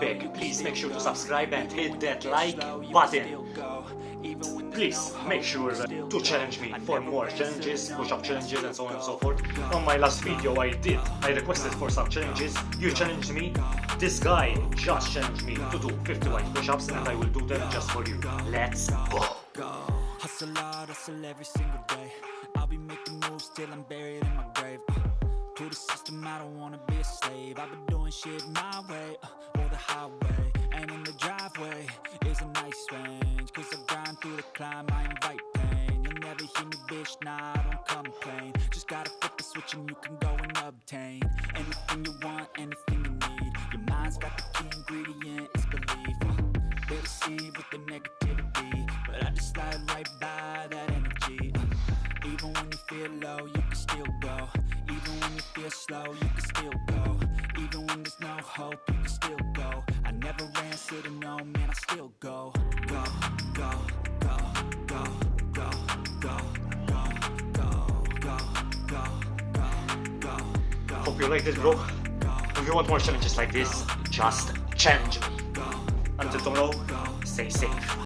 beg, please make sure to subscribe and hit that like button. Please make sure to challenge me for more challenges, push-up challenges and so on and so forth. On my last video I did, I requested for some challenges, you challenged me. This guy just challenged me to do 51 push-ups and I will do them just for you. Let's go! Hustle hard, hustle every single day I'll be making moves till I'm buried in my grave I've been doing shit my way, uh, or the highway And in the driveway. Is a nice range Cause I grind through the climb, I invite pain. You'll never hear me, bitch, nah, I don't complain. Just gotta flip the switch and you can go and obtain Anything you want, anything you need. Your mind's got the key ingredient, it's belief. Uh, They deceive with the negativity But I just slide right by that energy. Uh, Even when you feel low, you can still go. Even when you feel slow, you can still go Even when there's no hope, you can still go I never answer to no, man, I still go Go, go, go, go, go, go, go, go, go, go, go, go, Hope you liked it bro. If you want more challenges like this, just challenge me. Until tomorrow, stay safe.